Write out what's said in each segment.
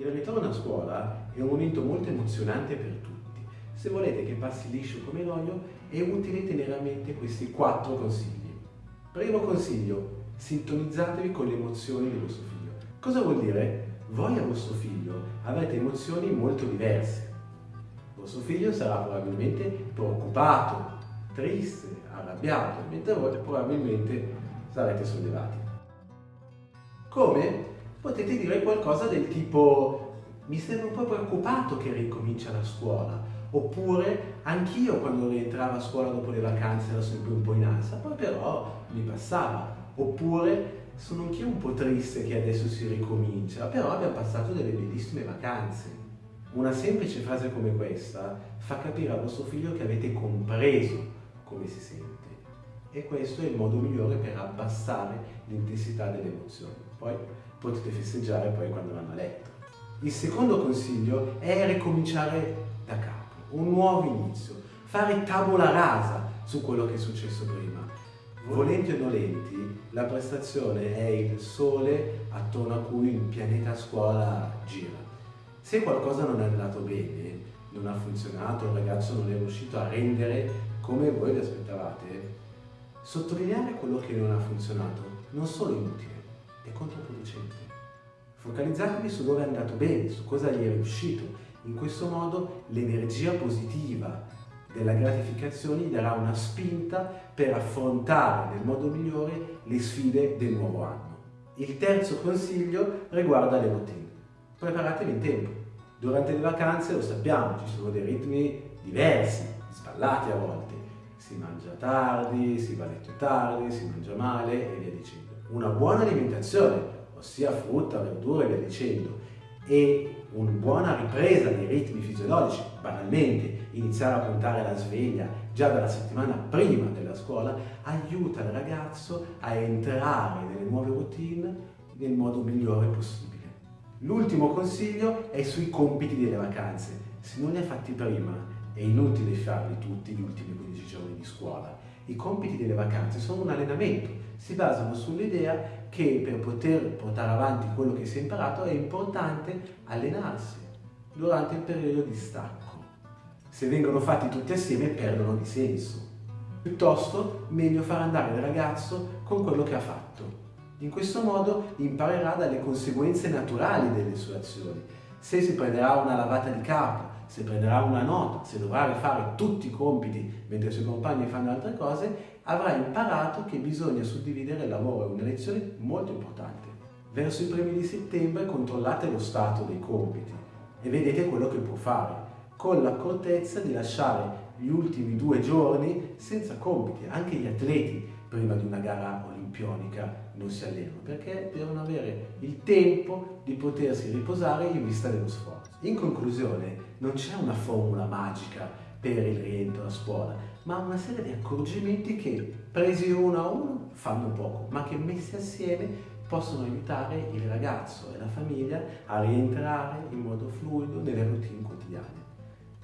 Il ritorno a scuola è un momento molto emozionante per tutti. Se volete che passi liscio come l'olio, è utile tenere a mente questi quattro consigli. Primo consiglio, sintonizzatevi con le emozioni del vostro figlio. Cosa vuol dire? Voi e vostro figlio avete emozioni molto diverse. Vostro figlio sarà probabilmente preoccupato, triste, arrabbiato, mentre voi probabilmente sarete sollevati. Come? Potete dire qualcosa del tipo mi sembra un po' preoccupato che ricomincia la scuola oppure anch'io quando rientravo a scuola dopo le vacanze ero sempre un po' in ansia poi però mi passava oppure sono anch'io un po' triste che adesso si ricomincia però abbiamo passato delle bellissime vacanze una semplice frase come questa fa capire a vostro figlio che avete compreso come si sente. E questo è il modo migliore per abbassare l'intensità delle emozioni. Poi potete festeggiare poi quando vanno a letto. Il secondo consiglio è ricominciare da capo, un nuovo inizio, fare tavola rasa su quello che è successo prima. Volenti o nolenti, la prestazione è il sole attorno a cui il pianeta scuola gira. Se qualcosa non è andato bene, non ha funzionato, il ragazzo non è riuscito a rendere come voi vi aspettavate, sottolineare quello che non ha funzionato non solo inutile, è controproducente. Focalizzatevi su dove è andato bene, su cosa gli è riuscito. In questo modo l'energia positiva della gratificazione gli darà una spinta per affrontare nel modo migliore le sfide del nuovo anno. Il terzo consiglio riguarda le routine. Preparatevi in tempo. Durante le vacanze, lo sappiamo, ci sono dei ritmi diversi, sballati a volte. Si mangia tardi, si va a letto tardi, si mangia male e via dicendo una buona alimentazione, ossia frutta, verdura e via dicendo, e una buona ripresa dei ritmi fisiologici, banalmente iniziare a puntare la sveglia già dalla settimana prima della scuola, aiuta il ragazzo a entrare nelle nuove routine nel modo migliore possibile. L'ultimo consiglio è sui compiti delle vacanze. Se non li hai fatti prima, è inutile farli tutti gli ultimi 15 giorni di scuola. I compiti delle vacanze sono un allenamento, si basano sull'idea che per poter portare avanti quello che si è imparato è importante allenarsi durante il periodo di stacco. Se vengono fatti tutti assieme perdono di senso. Piuttosto meglio far andare il ragazzo con quello che ha fatto. In questo modo imparerà dalle conseguenze naturali delle sue azioni. Se si prenderà una lavata di capo, se prenderà una nota, se dovrà rifare tutti i compiti mentre i suoi compagni fanno altre cose, avrà imparato che bisogna suddividere il lavoro, è una lezione molto importante. Verso i primi di settembre controllate lo stato dei compiti e vedete quello che può fare, con l'accortezza di lasciare gli ultimi due giorni senza compiti. Anche gli atleti prima di una gara olimpionica non si allenano perché devono avere il tempo di potersi riposare in vista dello sforzo. In conclusione, non c'è una formula magica per il rientro a scuola, ma una serie di accorgimenti che presi uno a uno fanno poco, ma che messi assieme possono aiutare il ragazzo e la famiglia a rientrare in modo fluido nelle routine quotidiane.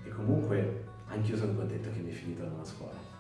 E comunque anch'io sono contento che mi è finito la scuola.